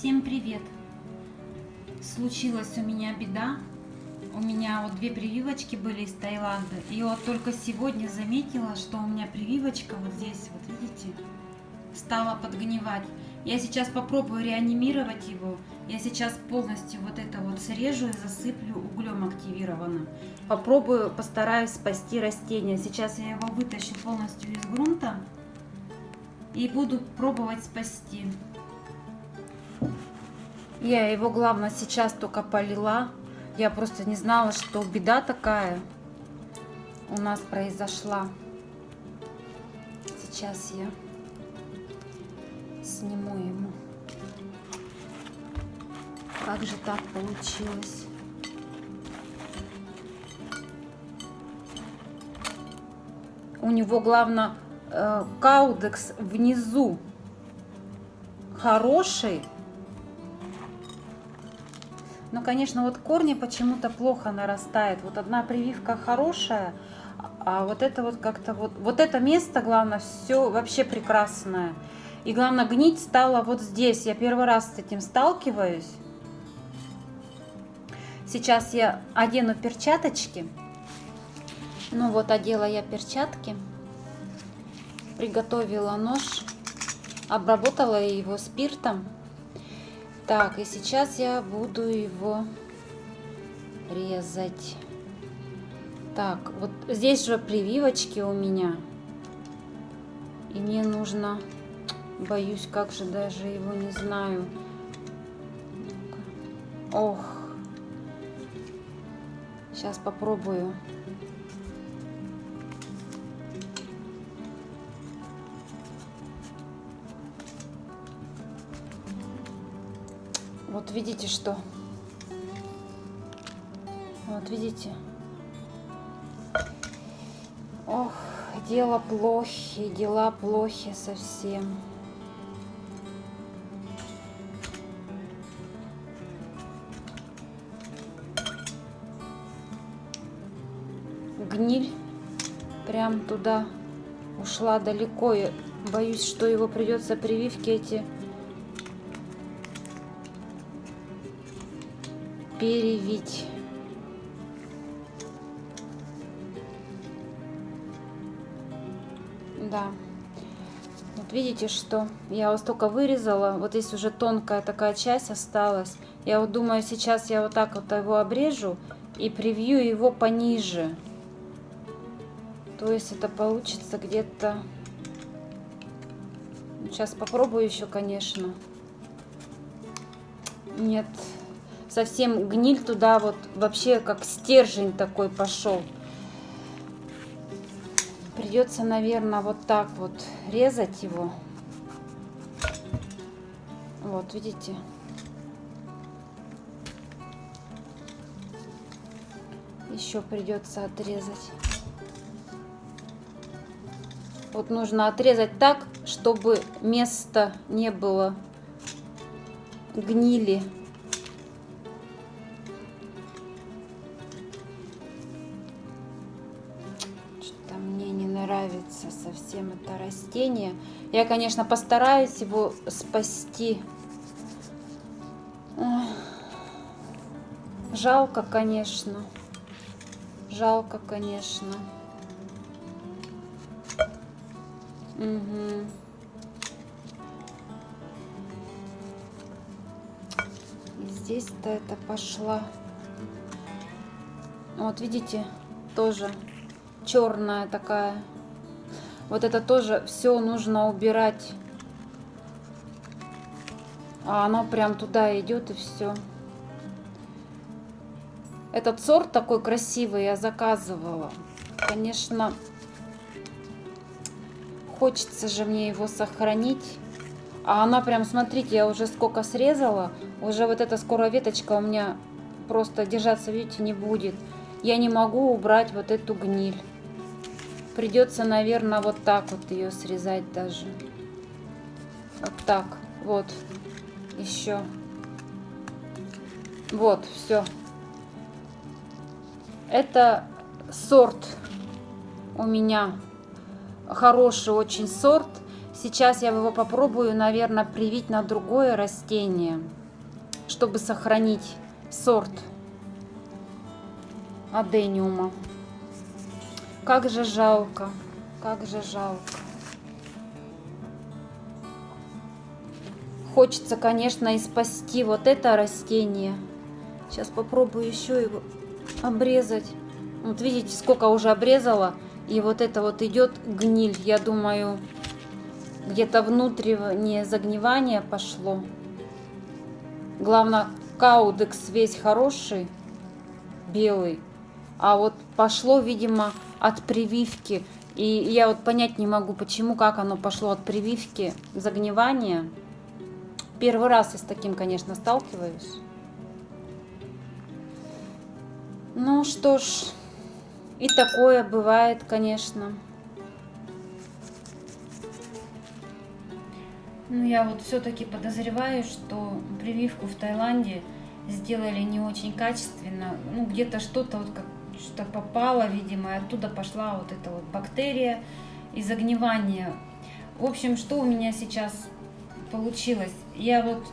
Всем привет! Случилась у меня беда. У меня вот две прививочки были из Таиланда. И вот только сегодня заметила, что у меня прививочка вот здесь, вот видите, стала подгнивать. Я сейчас попробую реанимировать его. Я сейчас полностью вот это вот срежу и засыплю углем активированным. Попробую, постараюсь спасти растение. Сейчас я его вытащу полностью из грунта и буду пробовать спасти. Я его, главное, сейчас только полила. Я просто не знала, что беда такая у нас произошла. Сейчас я сниму ему. Как же так получилось? У него, главное, э, каудекс внизу хороший, но, конечно, вот корни почему-то плохо нарастает. Вот одна прививка хорошая, а вот это вот как-то вот... Вот это место, главное, все вообще прекрасное. И главное, гнить стало вот здесь. Я первый раз с этим сталкиваюсь. Сейчас я одену перчаточки. Ну вот, одела я перчатки. Приготовила нож. Обработала его спиртом. Так, и сейчас я буду его резать. Так, вот здесь же прививочки у меня. И мне нужно, боюсь, как же даже его не знаю. Ох. Сейчас попробую. Видите что? Вот видите? Ох, дело плохи, дела плохи совсем. Гниль прям туда ушла далеко. Я боюсь, что его придется прививки эти перевить. Да. Вот видите, что я вот столько вырезала. Вот здесь уже тонкая такая часть осталась. Я вот думаю, сейчас я вот так вот его обрежу и привью его пониже. То есть это получится где-то... Сейчас попробую еще, конечно. Нет, совсем гниль туда вот вообще как стержень такой пошел. Придется, наверное, вот так вот резать его. Вот, видите? Еще придется отрезать. Вот нужно отрезать так, чтобы место не было гнили. Совсем это растение. Я, конечно, постараюсь его спасти. Жалко, конечно. Жалко, конечно. Угу. Здесь-то это пошла. Вот видите, тоже черная такая вот это тоже все нужно убирать. А оно прям туда идет и все. Этот сорт такой красивый я заказывала. Конечно, хочется же мне его сохранить. А она прям, смотрите, я уже сколько срезала. Уже вот эта скоро веточка у меня просто держаться, видите, не будет. Я не могу убрать вот эту гниль. Придется, наверное, вот так вот ее срезать даже. Вот так. Вот. Еще. Вот, все. Это сорт у меня. Хороший очень сорт. Сейчас я его попробую, наверное, привить на другое растение, чтобы сохранить сорт адениума. Как же жалко, как же жалко. Хочется, конечно, и спасти вот это растение. Сейчас попробую еще его обрезать. Вот видите, сколько уже обрезала. И вот это вот идет гниль. Я думаю, где-то внутреннее загнивание пошло. Главное, каудекс весь хороший, белый. А вот пошло, видимо, от прививки. И я вот понять не могу, почему, как оно пошло от прививки, загнивания. Первый раз я с таким, конечно, сталкиваюсь. Ну что ж, и такое бывает, конечно. Ну, я вот все-таки подозреваю, что прививку в Таиланде сделали не очень качественно. Ну, где-то что-то вот как что попало, видимо, и оттуда пошла вот эта вот бактерия и загнивание. В общем, что у меня сейчас получилось? Я вот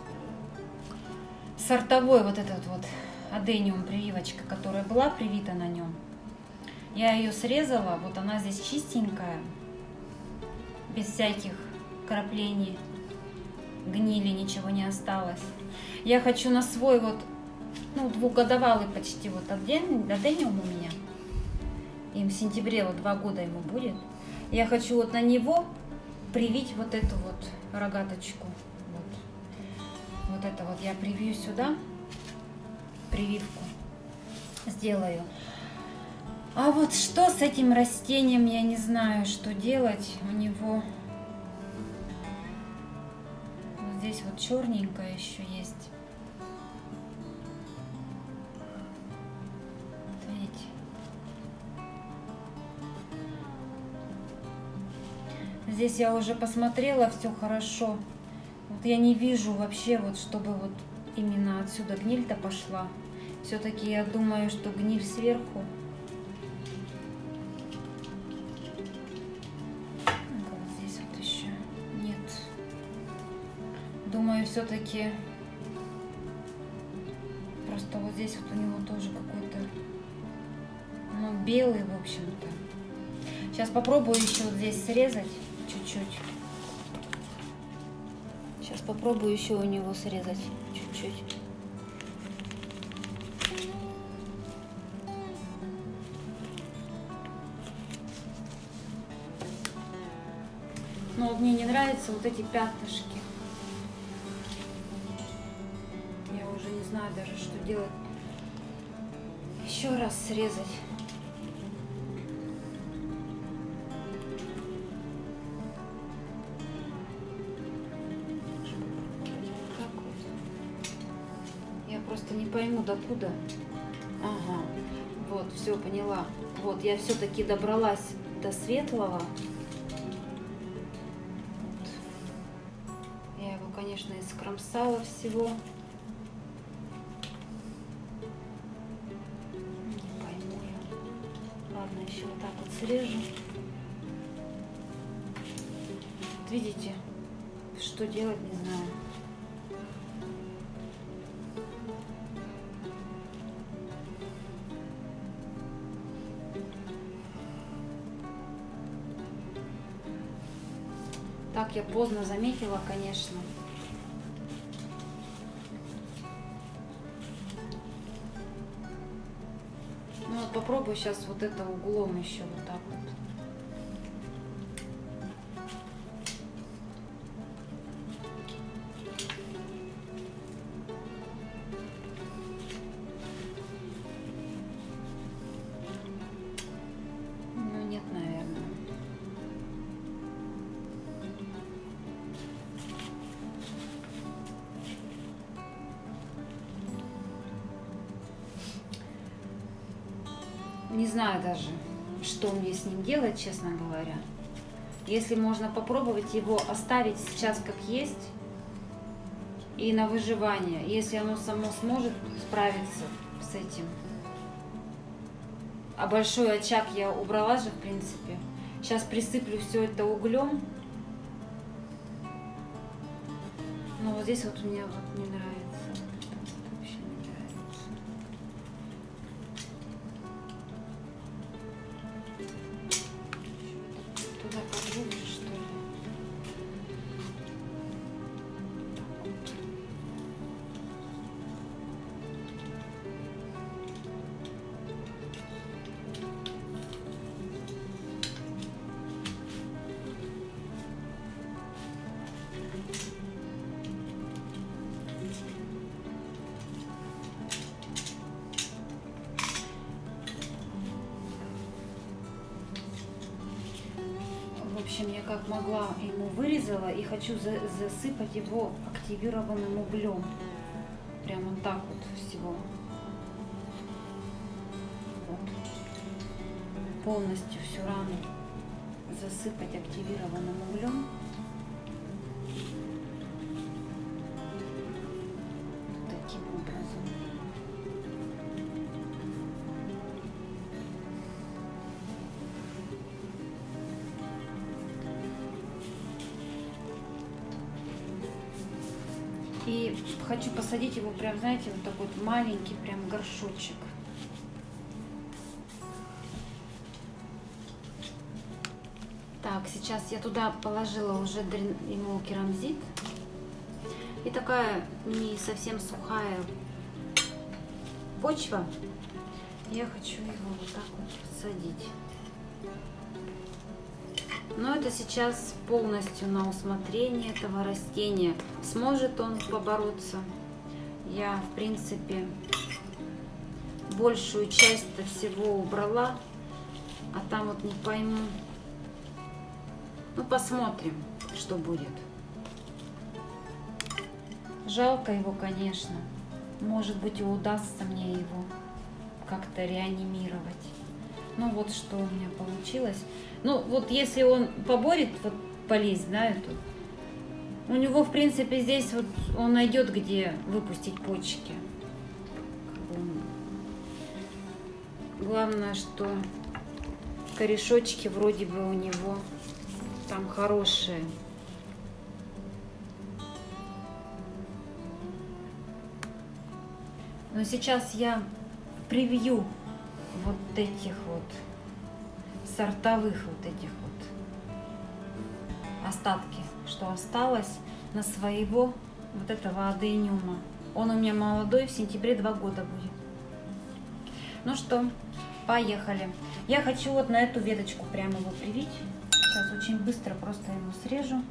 сортовой вот этот вот адениум прививочка, которая была привита на нем, я ее срезала, вот она здесь чистенькая, без всяких краплений, гнили, ничего не осталось. Я хочу на свой вот ну, двухгодовалый почти вот адениум у меня. Им в сентябре вот два года ему будет. Я хочу вот на него привить вот эту вот рогаточку. Вот, вот это вот я привью сюда, прививку сделаю. А вот что с этим растением, я не знаю, что делать. У него вот здесь вот черненькое еще есть. Здесь я уже посмотрела, все хорошо. Вот я не вижу вообще, вот чтобы вот именно отсюда гниль-то пошла. Все-таки я думаю, что гниль сверху. Вот здесь вот еще нет. Думаю, все-таки просто вот здесь вот у него тоже какой-то, ну, белый, в общем-то. Сейчас попробую еще вот здесь срезать чуть-чуть. Сейчас попробую еще у него срезать чуть-чуть. Но мне не нравятся вот эти пятнышки. Я уже не знаю даже, что делать. Еще раз срезать. Пойму, докуда. Ага, вот, все, поняла. Вот, я все-таки добралась до светлого. Вот. Я его, конечно, искромсала всего. Не пойму я. Ладно, еще вот так вот срежу. Вот видите, что делать, не знаю. Так я поздно заметила, конечно. Ну вот попробую сейчас вот это углом еще вот так вот. Не знаю даже, что мне с ним делать, честно говоря. Если можно попробовать его оставить сейчас как есть и на выживание, если оно само сможет справиться с этим. А большой очаг я убрала же, в принципе. Сейчас присыплю все это углем Но вот здесь вот мне вот не нравится. Общем, я как могла ему вырезала и хочу за- засыпать его активированным углем. Прям вот так вот всего. Вот. Полностью всю рану засыпать активированным углем. И хочу посадить его прям, знаете, вот такой вот маленький прям горшочек. Так, сейчас я туда положила уже ему керамзит. И такая не совсем сухая почва. Я хочу его вот так вот садить. Но это сейчас полностью на усмотрение этого растения. Сможет он побороться? Я, в принципе, большую часть всего убрала, а там вот не пойму. Ну, посмотрим, что будет. Жалко его, конечно. Может быть, удастся мне его как-то реанимировать. Ну, вот что у меня получилось. Ну, вот если он поборет вот болезнь, да, эту, у него, в принципе, здесь вот он найдет, где выпустить почки. Главное, что корешочки вроде бы у него там хорошие. Но сейчас я привью вот этих вот сортовых вот этих вот остатки, что осталось на своего вот этого адениума. Он у меня молодой, в сентябре два года будет. Ну что, поехали. Я хочу вот на эту веточку прямо его привить. Сейчас очень быстро просто ему срежу.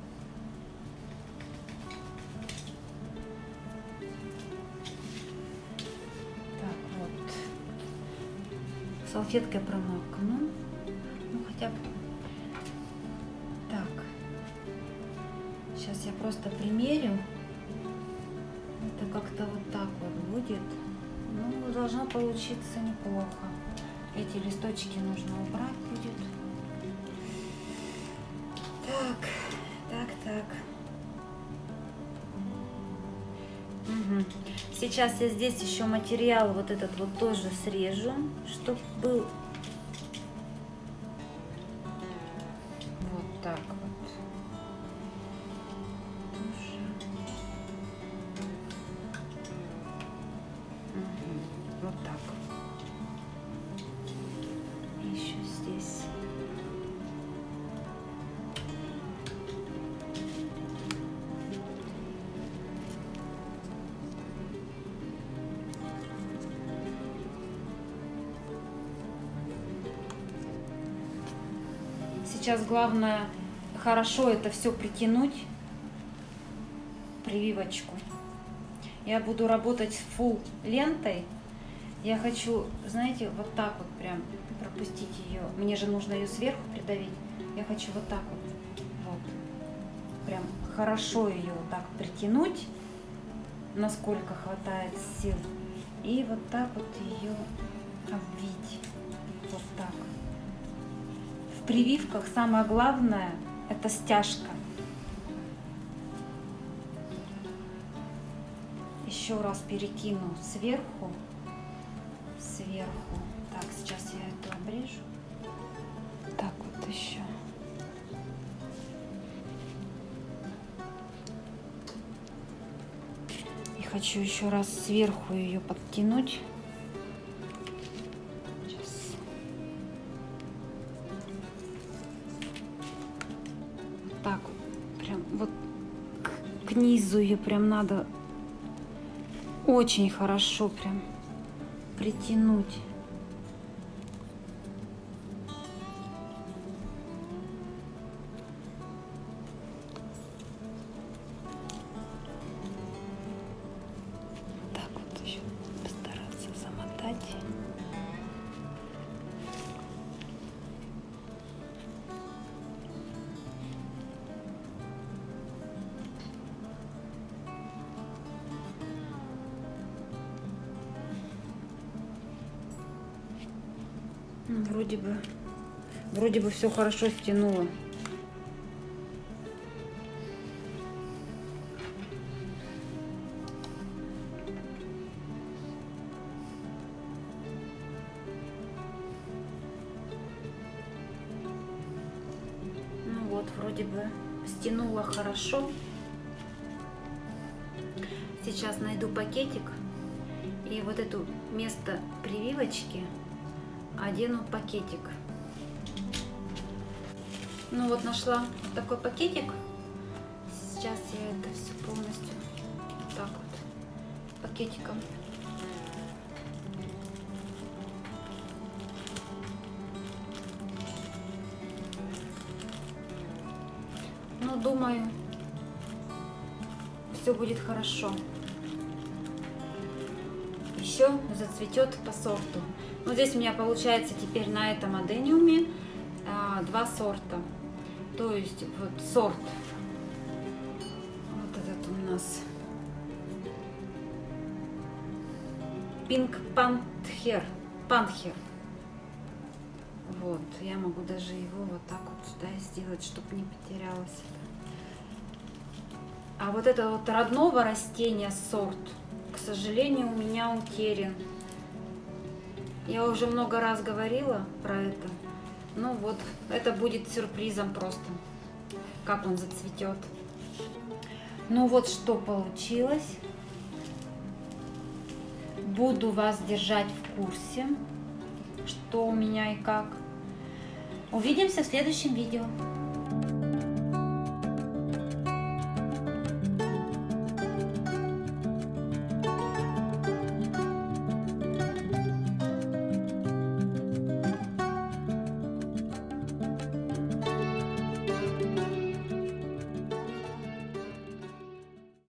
Салфеткой промокну. Ну, хотя бы... Так. Сейчас я просто примерю. Это как-то вот так вот будет. Ну, должно получиться неплохо. Эти листочки нужно убрать будет. Так, Мгм. Сейчас я здесь еще материал вот этот вот тоже срежу, чтобы был Сейчас главное хорошо это все притянуть, прививочку. Я буду работать фул лентой. Я хочу, знаете, вот так вот прям пропустить ее. Мне же нужно ее сверху придавить. Я хочу вот так вот, вот, прям хорошо ее вот так притянуть, насколько хватает сил. И вот так вот ее обвить. Прививках самое главное это стяжка. Еще раз перекину сверху, сверху. Так, сейчас я эту обрежу. Так вот еще. хочу еще раз сверху ее подтянуть. Так. Прям вот к, к низу ее прям надо очень хорошо прям притянуть. Вроде бы, вроде бы все хорошо стянуло. Ну вот, вроде бы стянуло хорошо. Сейчас найду пакетик и вот эту место прививочки одену пакетик. Ну вот нашла вот такой пакетик. Сейчас я это все полностью так вот пакетиком. Ну, думаю, все будет хорошо. Еще зацветет по сорту. Вот здесь у меня получается теперь на этом адениуме а, два сорта. То есть вот сорт. Вот этот у нас Pink Panther. Panther. Вот, я могу даже его вот так вот сюда сделать, чтобы не потерялось. А вот это вот родного растения сорт, к сожалению, у меня утерян. Я уже много раз говорила про это. Ну вот, это будет сюрпризом просто, как он зацветет. Ну вот что получилось. Буду вас держать в курсе, что у меня и как. Увидимся в следующем видео.